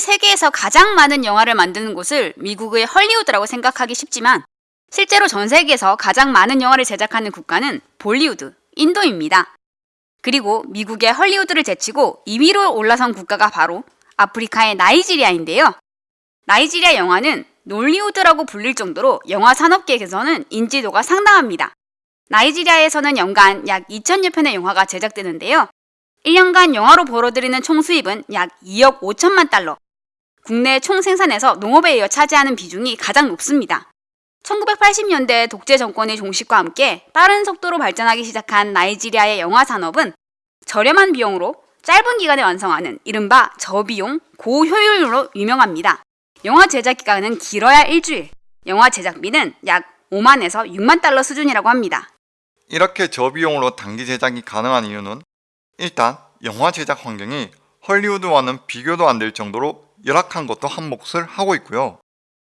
세계에서 가장 많은 영화를 만드는 곳을 미국의 헐리우드라고 생각하기 쉽지만 실제로 전 세계에서 가장 많은 영화를 제작하는 국가는 볼리우드, 인도입니다. 그리고 미국의 헐리우드를 제치고 2위로 올라선 국가가 바로 아프리카의 나이지리아인데요. 나이지리아 영화는 놀리우드라고 불릴 정도로 영화 산업계에서는 인지도가 상당합니다. 나이지리아에서는 연간 약 2천여 편의 영화가 제작되는데요. 1년간 영화로 벌어들이는 총 수입은 약 2억 5천만 달러. 국내 총 생산에서 농업에 이어 차지하는 비중이 가장 높습니다. 1980년대 독재 정권의 종식과 함께 빠른 속도로 발전하기 시작한 나이지리아의 영화 산업은 저렴한 비용으로 짧은 기간에 완성하는 이른바 저비용, 고효율로 유명합니다. 영화 제작 기간은 길어야 일주일, 영화 제작비는 약 5만에서 6만 달러 수준이라고 합니다. 이렇게 저비용으로 단기 제작이 가능한 이유는 일단 영화 제작 환경이 헐리우드와는 비교도 안 될 정도로 열악한 것도 한 몫을 하고 있고요.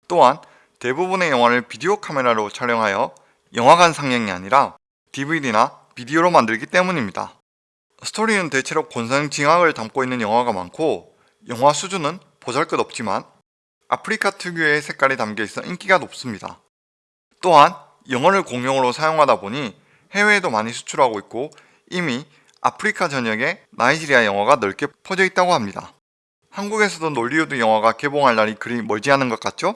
또한 대부분의 영화를 비디오 카메라로 촬영하여 영화관 상영이 아니라 DVD나 비디오로 만들기 때문입니다. 스토리는 대체로 권상징악을 담고 있는 영화가 많고 영화 수준은 보잘것없지만 아프리카 특유의 색깔이 담겨있어 인기가 높습니다. 또한 영어를 공용어로 사용하다 보니 해외에도 많이 수출하고 있고 이미 아프리카 전역에 나이지리아 영화가 넓게 퍼져 있다고 합니다. 한국에서도 놀리우드 영화가 개봉할 날이 그리 멀지 않은 것 같죠?